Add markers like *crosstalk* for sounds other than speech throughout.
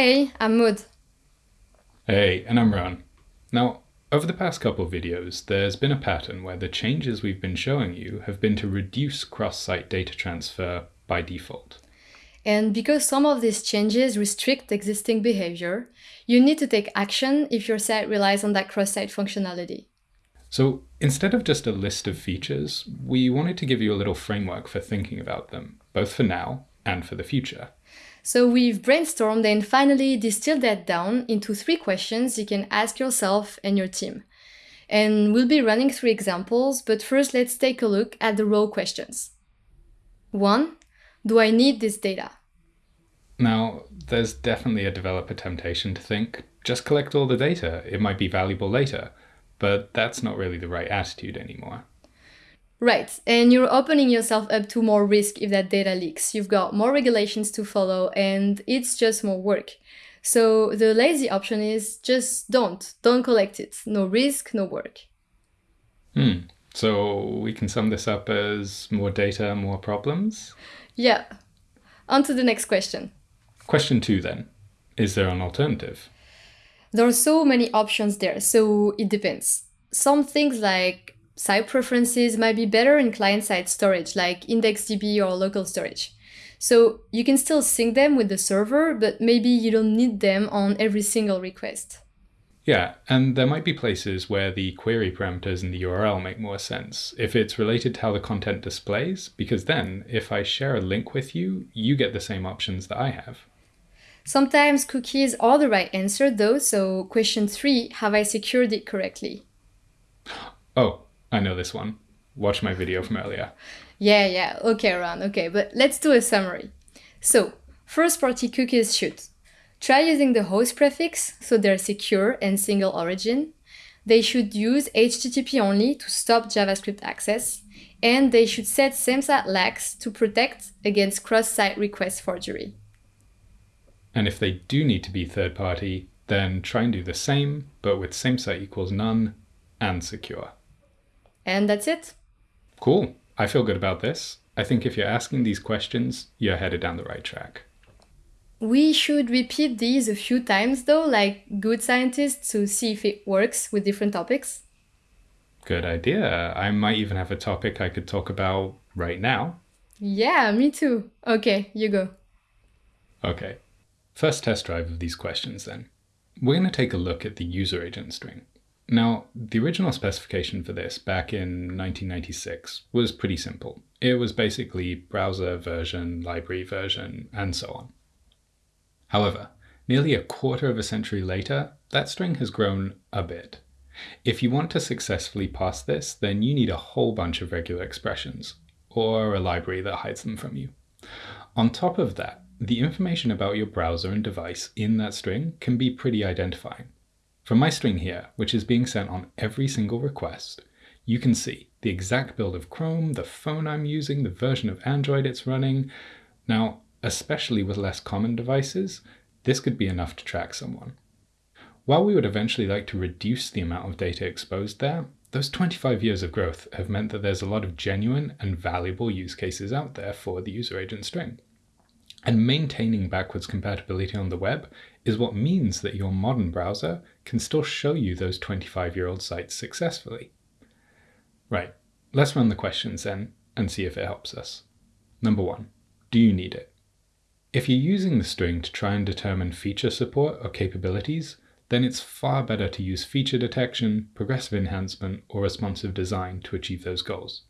Hey, I'm Maud. Hey, and I'm Rowan. Now, over the past couple of videos, there's been a pattern where the changes we've been showing you have been to reduce cross-site data transfer by default. And because some of these changes restrict existing behavior, you need to take action if your site relies on that cross-site functionality. So instead of just a list of features, we wanted to give you a little framework for thinking about them, both for now and for the future. So we've brainstormed and finally distilled that down into three questions you can ask yourself and your team. And we'll be running through examples, but first let's take a look at the raw questions. One, do I need this data? Now, there's definitely a developer temptation to think, just collect all the data, it might be valuable later, but that's not really the right attitude anymore. Right, and you're opening yourself up to more risk if that data leaks. You've got more regulations to follow and it's just more work. So the lazy option is just don't, don't collect it. No risk, no work. Hmm, so we can sum this up as more data, more problems? Yeah. On to the next question. Question two then. Is there an alternative? There are so many options there, so it depends. Some things like Site preferences might be better in client-side storage like IndexedDB or local storage. So you can still sync them with the server, but maybe you don't need them on every single request. Yeah, and there might be places where the query parameters in the URL make more sense if it's related to how the content displays, because then if I share a link with you, you get the same options that I have. Sometimes cookies are the right answer though, so question three, have I secured it correctly? Oh, I know this one. Watch my video from earlier. Yeah, yeah. Okay, Rowan. Okay, but let's do a summary. So, first party cookies should try using the host prefix so they're secure and single origin. They should use HTTP only to stop JavaScript access. And they should set SameSite lax to protect against cross-site request forgery. And if they do need to be third party, then try and do the same, but with SameSite equals none and secure. And that's it. Cool. I feel good about this. I think if you're asking these questions, you're headed down the right track. We should repeat these a few times though, like good scientists to see if it works with different topics. Good idea. I might even have a topic I could talk about right now. Yeah, me too. Okay, you go. Okay. First test drive of these questions then. We're going to take a look at the user agent string. Now, the original specification for this back in 1996 was pretty simple. It was basically browser version, library version, and so on. However, nearly a quarter of a century later, that string has grown a bit. If you want to successfully pass this, then you need a whole bunch of regular expressions, or a library that hides them from you. On top of that, the information about your browser and device in that string can be pretty identifying. From my string here, which is being sent on every single request, you can see the exact build of Chrome, the phone I'm using, the version of Android it's running. Now, especially with less common devices, this could be enough to track someone. While we would eventually like to reduce the amount of data exposed there, those 25 years of growth have meant that there's a lot of genuine and valuable use cases out there for the user agent string. And maintaining backwards compatibility on the web is what means that your modern browser can still show you those 25 year old sites successfully. Right, let's run the questions then and see if it helps us. Number one, do you need it? If you're using the string to try and determine feature support or capabilities, then it's far better to use feature detection, progressive enhancement, or responsive design to achieve those goals.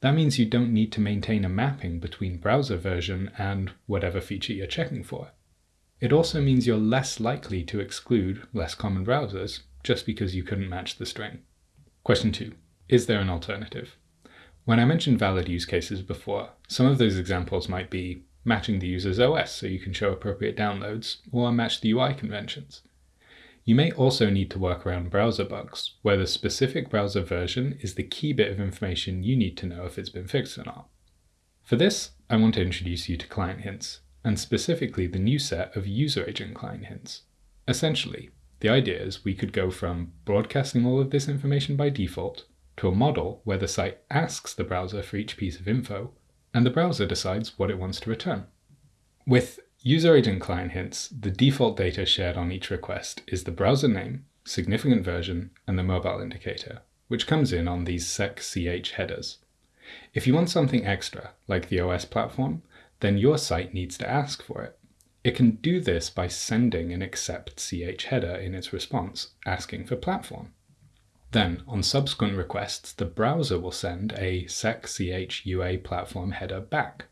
That means you don't need to maintain a mapping between browser version and whatever feature you're checking for. It also means you're less likely to exclude less common browsers just because you couldn't match the string. Question 2. Is there an alternative? When I mentioned valid use cases before, some of those examples might be matching the user's OS so you can show appropriate downloads, or match the UI conventions. You may also need to work around browser bugs, where the specific browser version is the key bit of information you need to know if it's been fixed or not. For this, I want to introduce you to client hints, and specifically the new set of user agent client hints. Essentially, the idea is we could go from broadcasting all of this information by default to a model where the site asks the browser for each piece of info, and the browser decides what it wants to return. With user agent client hints, the default data shared on each request is the browser name, significant version, and the mobile indicator, which comes in on these sec.ch headers. If you want something extra, like the OS platform, then your site needs to ask for it. It can do this by sending an accept ch header in its response, asking for platform. Then, on subsequent requests, the browser will send a sec.ch UA platform header back.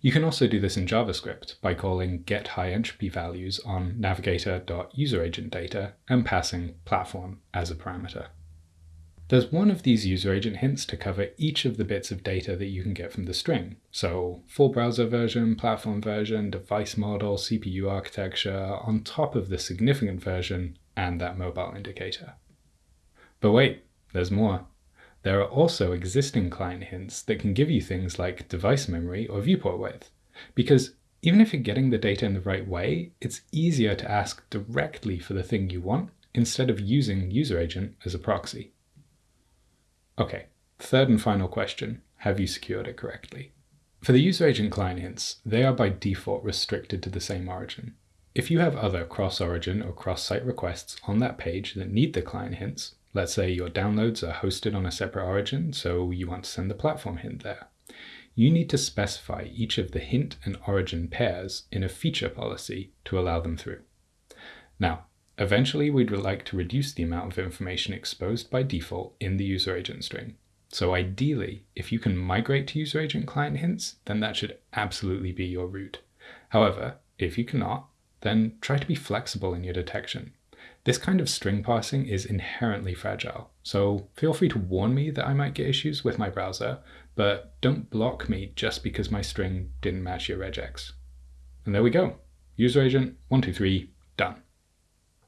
You can also do this in JavaScript by calling get high entropy values on navigator.userAgentData and passing platform as a parameter. There's one of these user agent hints to cover each of the bits of data that you can get from the string. So full browser version, platform version, device model, CPU architecture, on top of the significant version and that mobile indicator. But wait, there's more. There are also existing client hints that can give you things like device memory or viewport width. Because even if you're getting the data in the right way, it's easier to ask directly for the thing you want instead of using user agent as a proxy. Okay, third and final question, have you secured it correctly? For the user agent client hints, they are by default restricted to the same origin. If you have other cross-origin or cross-site requests on that page that need the client hints, let's say your downloads are hosted on a separate origin, so you want to send the platform hint there, you need to specify each of the hint and origin pairs in a feature policy to allow them through. Now, Eventually, we'd like to reduce the amount of information exposed by default in the user agent string. So ideally, if you can migrate to user agent client hints, then that should absolutely be your route. However, if you cannot, then try to be flexible in your detection. This kind of string parsing is inherently fragile, so feel free to warn me that I might get issues with my browser, but don't block me just because my string didn't match your regex. And there we go. User agent 123 done.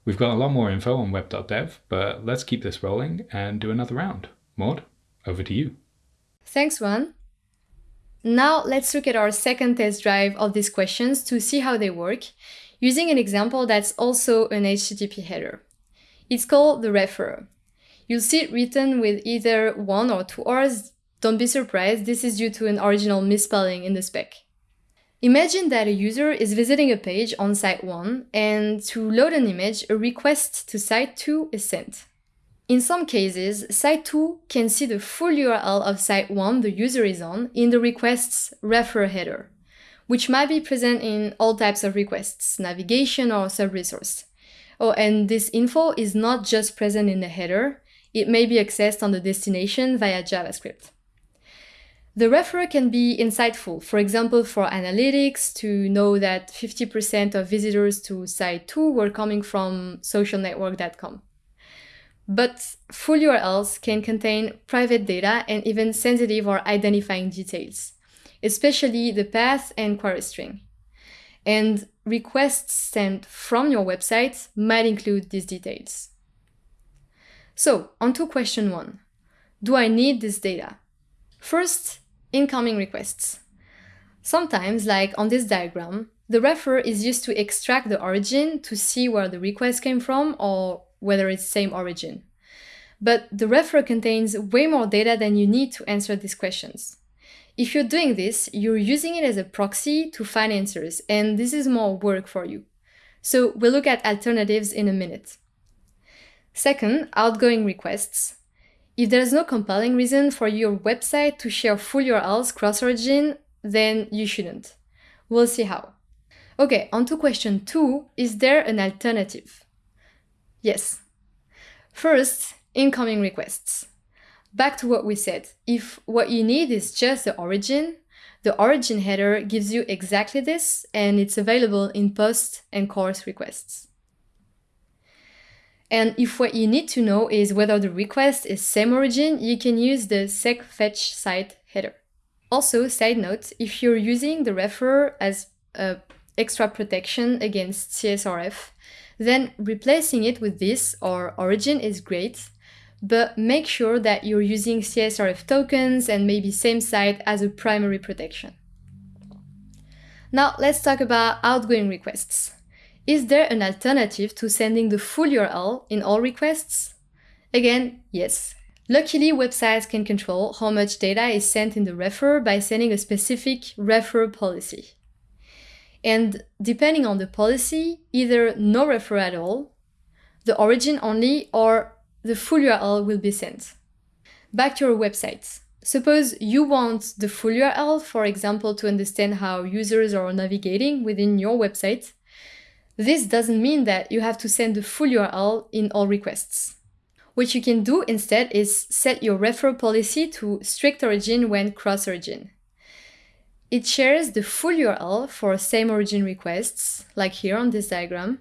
We've got a lot more info on web.dev, but let's keep this rolling and do another round. Maud, over to you. Thanks, Rowan. Now let's look at our second test drive of these questions to see how they work, using an example that's also an HTTP header. It's called the referrer. You'll see it written with either one or two R's. Don't be surprised, this is due to an original misspelling in the spec. Imagine that a user is visiting a page on site 1 and to load an image, a request to site 2 is sent. In some cases, site 2 can see the full URL of site 1 the user is on in the request's refer header, which might be present in all types of requests, navigation or sub-resource. Oh, and this info is not just present in the header, it may be accessed on the destination via JavaScript. The referrer can be insightful, for example, for analytics to know that 50% of visitors to site 2 were coming from socialnetwork.com. But full URLs can contain private data and even sensitive or identifying details, especially the path and query string. And requests sent from your website might include these details. So, on to question one. Do I need this data? First, incoming requests. Sometimes, like on this diagram, the refer is used to extract the origin to see where the request came from or whether it's same origin. But the refer contains way more data than you need to answer these questions. If you're doing this, you're using it as a proxy to find answers, and this is more work for you. So we'll look at alternatives in a minute. Second, outgoing requests. If there's no compelling reason for your website to share full URLs cross-origin, then you shouldn't. We'll see how. Okay, on to question two, is there an alternative? Yes. First, incoming requests. Back to what we said, if what you need is just the origin, the origin header gives you exactly this, and it's available in post and CORS requests. And if what you need to know is whether the request is same origin, you can use the sec.fetch site header. Also, side note, if you're using the referrer as extra protection against CSRF, then replacing it with this or origin is great, but make sure that you're using CSRF tokens and maybe same site as a primary protection. Now let's talk about outgoing requests. Is there an alternative to sending the full URL in all requests? Again, yes. Luckily, websites can control how much data is sent in the refer by sending a specific refer policy. And depending on the policy, either no refer at all, the origin only, or the full URL will be sent. Back to your website. Suppose you want the full URL, for example, to understand how users are navigating within your website. This doesn't mean that you have to send the full URL in all requests. What you can do instead is set your referral policy to strict origin when cross origin. It shares the full URL for same origin requests, like here on this diagram,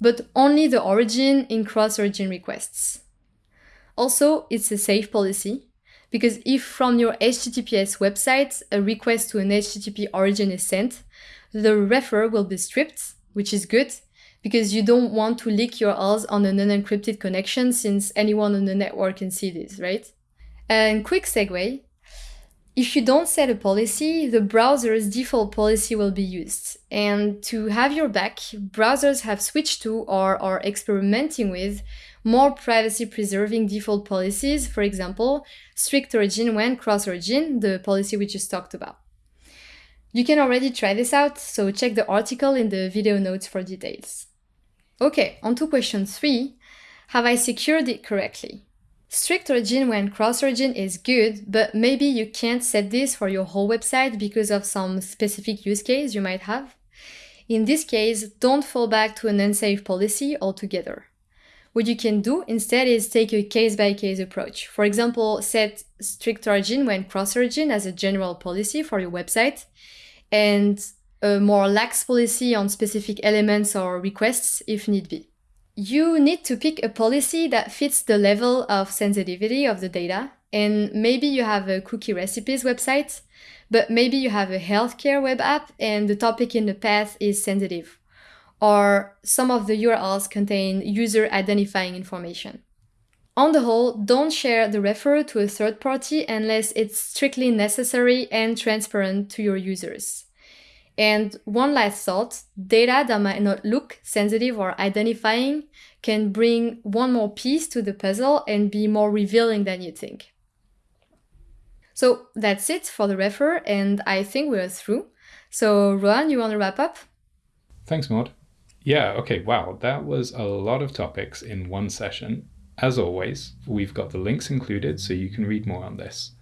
but only the origin in cross origin requests. Also, it's a safe policy because if from your HTTPS website a request to an HTTP origin is sent, the refer will be stripped, which is good because you don't want to leak your URLs on an unencrypted connection since anyone on the network can see this, right? And quick segue, if you don't set a policy, the browser's default policy will be used. And to have your back, browsers have switched to or are experimenting with more privacy preserving default policies, for example, strict origin when cross origin, the policy we just talked about. You can already try this out, so check the article in the video notes for details. Okay, on to question three. Have I secured it correctly? Strict origin when cross origin is good, but maybe you can't set this for your whole website because of some specific use case you might have. In this case, don't fall back to an unsafe policy altogether. What you can do instead is take a case by case approach. For example, set strict origin when cross origin as a general policy for your website and a more lax policy on specific elements or requests if need be. You need to pick a policy that fits the level of sensitivity of the data. And maybe you have a cookie recipes website, but maybe you have a healthcare web app and the topic in the path is sensitive. Or some of the URLs contain user identifying information. On the whole, don't share the referral to a third party unless it's strictly necessary and transparent to your users. And one last thought, data that might not look sensitive or identifying can bring one more piece to the puzzle and be more revealing than you think. So that's it for the refer, and I think we're through. So Rowan, you want to wrap up? Thanks, Maud. Yeah, okay, wow, that was a lot of topics in one session. As always, we've got the links included so you can read more on this.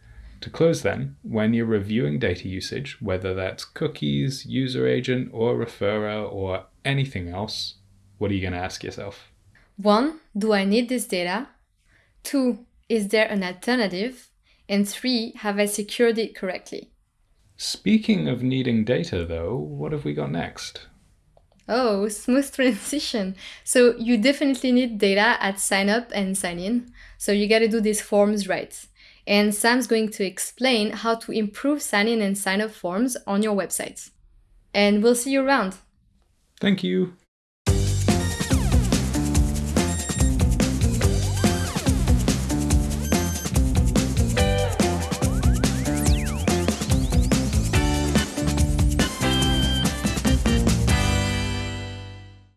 To close then, when you're reviewing data usage, whether that's cookies, user agent, or referrer, or anything else, what are you going to ask yourself? One, do I need this data? Two, is there an alternative? And three, have I secured it correctly? Speaking of needing data, though, what have we got next? Oh, smooth *laughs* transition. So you definitely need data at sign up and sign in. So you got to do these forms right and Sam's going to explain how to improve sign in and sign up forms on your website. And we'll see you around. Thank you.